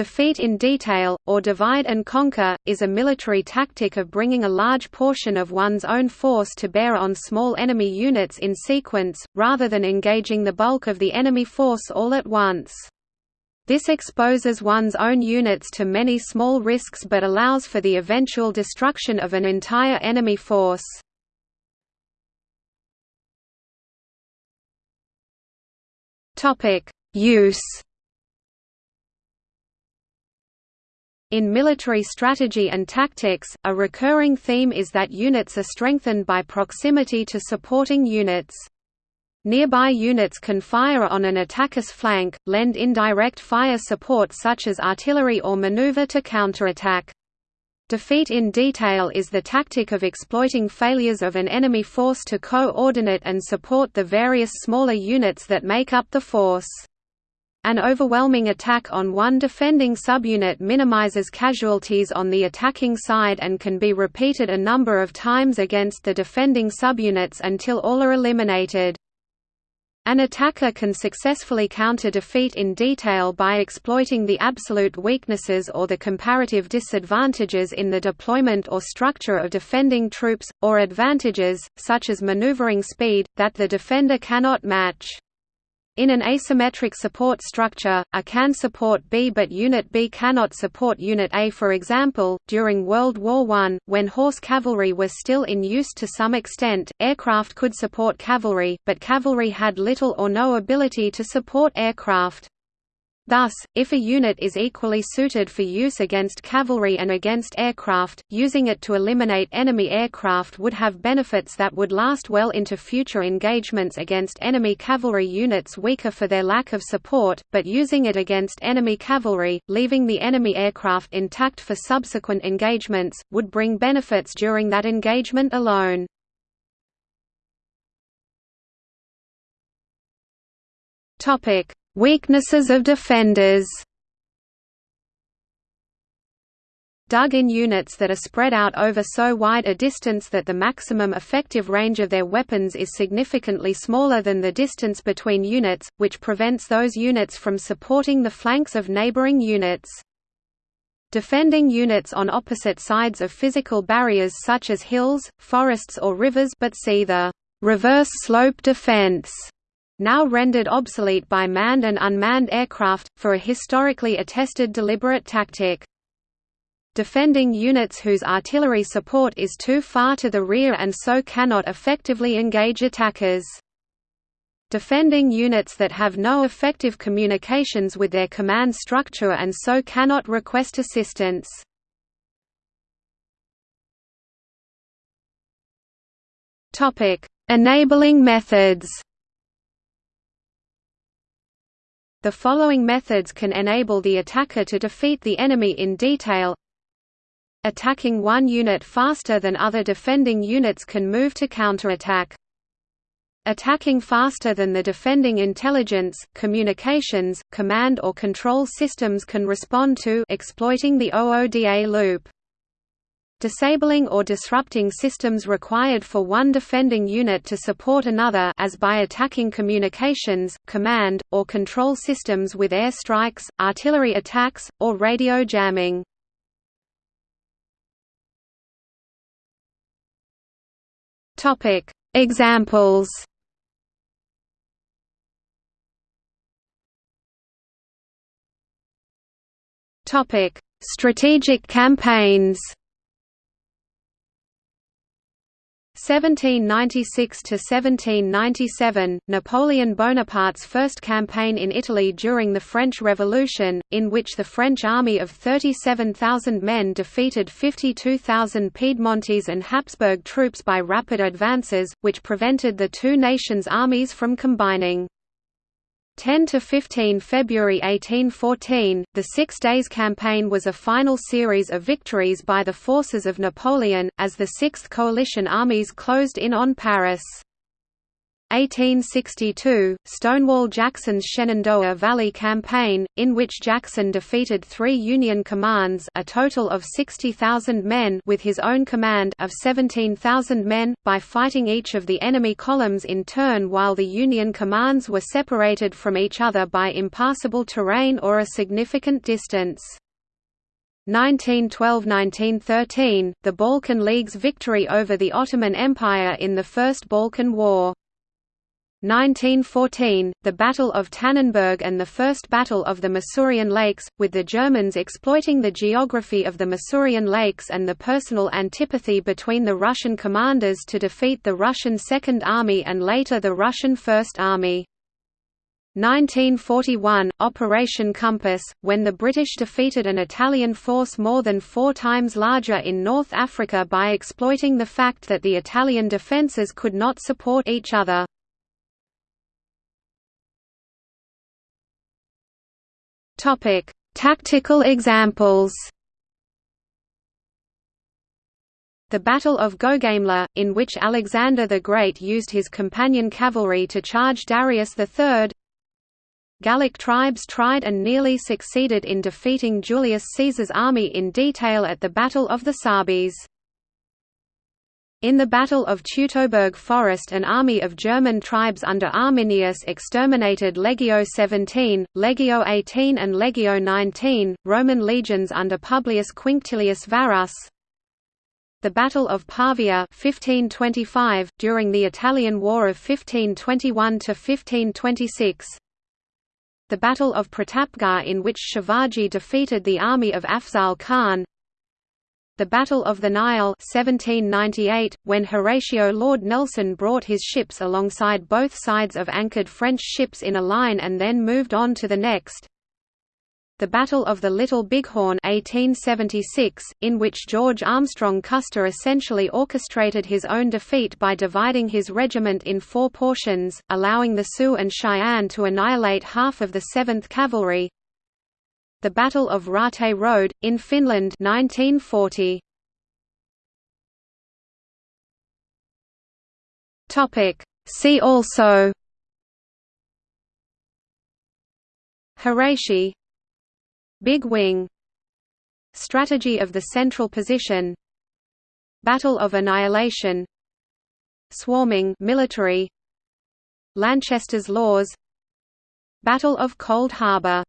Defeat in detail, or divide and conquer, is a military tactic of bringing a large portion of one's own force to bear on small enemy units in sequence, rather than engaging the bulk of the enemy force all at once. This exposes one's own units to many small risks but allows for the eventual destruction of an entire enemy force. Use In military strategy and tactics, a recurring theme is that units are strengthened by proximity to supporting units. Nearby units can fire on an attacker's flank, lend indirect fire support such as artillery or maneuver to counterattack. Defeat in detail is the tactic of exploiting failures of an enemy force to coordinate and support the various smaller units that make up the force. An overwhelming attack on one defending subunit minimizes casualties on the attacking side and can be repeated a number of times against the defending subunits until all are eliminated. An attacker can successfully counter defeat in detail by exploiting the absolute weaknesses or the comparative disadvantages in the deployment or structure of defending troops, or advantages, such as maneuvering speed, that the defender cannot match. In an asymmetric support structure, A can support B but Unit B cannot support Unit A for example, during World War I, when horse cavalry was still in use to some extent, aircraft could support cavalry, but cavalry had little or no ability to support aircraft. Thus, if a unit is equally suited for use against cavalry and against aircraft, using it to eliminate enemy aircraft would have benefits that would last well into future engagements against enemy cavalry units weaker for their lack of support, but using it against enemy cavalry, leaving the enemy aircraft intact for subsequent engagements, would bring benefits during that engagement alone. Topic Weaknesses of defenders dug-in units that are spread out over so wide a distance that the maximum effective range of their weapons is significantly smaller than the distance between units, which prevents those units from supporting the flanks of neighboring units. Defending units on opposite sides of physical barriers such as hills, forests or rivers but see the reverse slope defense now rendered obsolete by manned and unmanned aircraft, for a historically attested deliberate tactic. Defending units whose artillery support is too far to the rear and so cannot effectively engage attackers. Defending units that have no effective communications with their command structure and so cannot request assistance. Enabling methods The following methods can enable the attacker to defeat the enemy in detail Attacking one unit faster than other defending units can move to counterattack. Attacking faster than the defending intelligence, communications, command or control systems can respond to exploiting the OODA loop disabling or disrupting systems required for one defending unit to support another as by attacking communications, command, or control systems with airstrikes, artillery attacks, or radio jamming. Examples Strategic campaigns 1796 to 1797 Napoleon Bonaparte's first campaign in Italy during the French Revolution in which the French army of 37,000 men defeated 52,000 Piedmontese and Habsburg troops by rapid advances which prevented the two nations' armies from combining 10 to 15 February 1814, the Six Days Campaign was a final series of victories by the forces of Napoleon, as the Sixth Coalition armies closed in on Paris. 1862, Stonewall Jackson's Shenandoah Valley Campaign, in which Jackson defeated three Union commands a total of 60,000 men with his own command of 17,000 men, by fighting each of the enemy columns in turn while the Union commands were separated from each other by impassable terrain or a significant distance. 1912–1913, the Balkan League's victory over the Ottoman Empire in the First Balkan War. 1914, the Battle of Tannenberg and the First Battle of the Masurian Lakes, with the Germans exploiting the geography of the Masurian Lakes and the personal antipathy between the Russian commanders to defeat the Russian Second Army and later the Russian First Army. 1941 – Operation Compass, when the British defeated an Italian force more than four times larger in North Africa by exploiting the fact that the Italian defences could not support each other. Topic: Tactical examples. The Battle of Gaugamela, in which Alexander the Great used his companion cavalry to charge Darius III. Gallic tribes tried and nearly succeeded in defeating Julius Caesar's army in detail at the Battle of the Sabis. In the Battle of Teutoburg Forest an army of German tribes under Arminius exterminated Legio XVII, Legio XVIII and Legio XIX, Roman legions under Publius Quinctilius Varus. The Battle of Pavia 1525, during the Italian War of 1521–1526 The Battle of Pratapgarh in which Shivaji defeated the army of Afzal Khan the Battle of the Nile 1798, when Horatio Lord Nelson brought his ships alongside both sides of anchored French ships in a line and then moved on to the next. The Battle of the Little Bighorn 1876, in which George Armstrong Custer essentially orchestrated his own defeat by dividing his regiment in four portions, allowing the Sioux and Cheyenne to annihilate half of the 7th Cavalry, the Battle of Raate Road, in Finland 1940. See also. Hirashi Big Wing. Strategy of the Central Position. Battle of Annihilation. Swarming military. Lanchester's Laws. Battle of Cold Harbor